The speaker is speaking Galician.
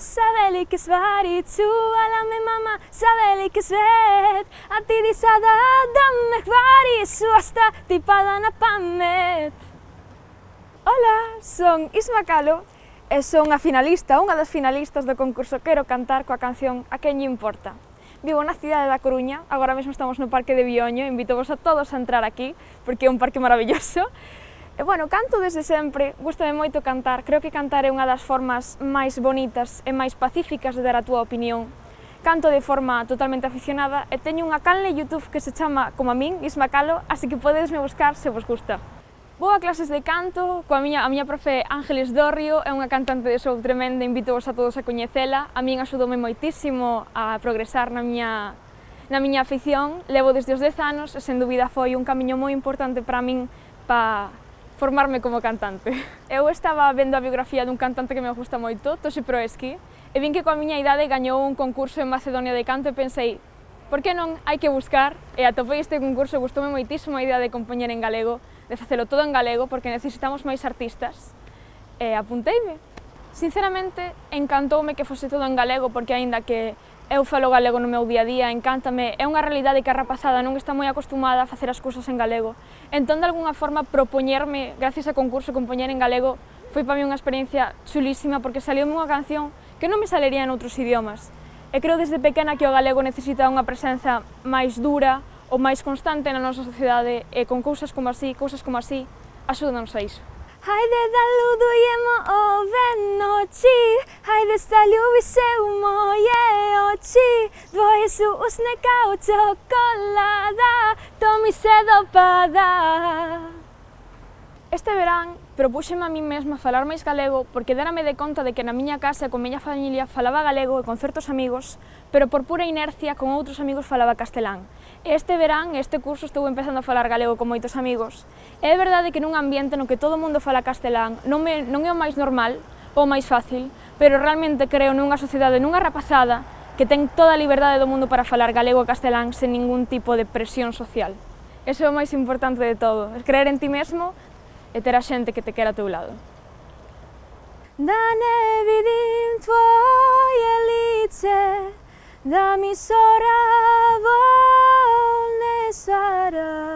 savelike stvari Čuvala me mama, que svet. A ti di sada da me hvari Suasta ti pada na pamet. Ola, son Isma Calo e son a finalista, unha das finalistas do concurso Quero cantar coa canción A quen lle importa. Vivo na cidade da Coruña, agora mesmo estamos no Parque de Bioño, invito vos a todos a entrar aquí, porque é un parque maravilloso, E bueno, canto desde sempre, gustame moito cantar, creo que cantar é unha das formas máis bonitas e máis pacíficas de dar a túa opinión. Canto de forma totalmente aficionada e teño unha canle Youtube que se chama como a min, Isma Calo, así que podesme buscar se vos gusta. Vou a clases de canto, coa miña, a miña profe Ángeles Dorrio, é unha cantante de show tremenda, invito vos a todos a coñecela, a min axudoume moitísimo a progresar na miña, na miña afición, levo desde os 10 anos e sen dúbida foi un camiño moi importante para min para formarme como cantante. Eu estaba vendo a biografía dun cantante que me gusta moito, Toshi Proeski, e vin que coa miña idade gañou un concurso en Macedonia de canto e pensei por que non hai que buscar? E atopei este concurso, gustoume moitísimo a idea de compoñer en galego, de facelo todo en galego, porque necesitamos máis artistas. E apunteime. Sinceramente, encantoume que fose todo en galego, porque aínda que eu falo galego no meu día a día, encántame, é unha realidade que a rapazada non está moi acostumada a facer as cousas en galego. Entón, de alguna forma, propoñerme, gracias ao concurso, compoñer en galego, foi para mí unha experiencia chulísima, porque saliu unha canción que non me salería en outros idiomas. E creo desde pequena que o galego necesita unha presenza máis dura, o máis constante na nosa sociedade e con cousas como así, cousas como así, axúdanos a iso. Χάιδε δα λούδου γεμό ο βενότσι Χάιδε στα λιούβησε ο μόγε ότσι Δβόε σου ως νεκάου τσοκολάδα Το μισέ δω πάδα Este verán propúxeme a mí mesma falar máis galego porque dérame de conta de que na miña casa con miña familia falaba galego e con certos amigos, pero por pura inercia con outros amigos falaba castelán. Este verán, este curso, estou empezando a falar galego con moitos amigos. É verdade que nun ambiente no que todo mundo fala castelán non, me, non é o máis normal ou máis fácil, pero realmente creo nunha sociedade, nunha rapazada, que ten toda a liberdade do mundo para falar galego e castelán sen ningún tipo de presión social. Eso é o máis importante de todo, é creer en ti mesmo e ter a xente que te quera a teu lado. Da nevi din tvoje lice, da mi sora volne sara,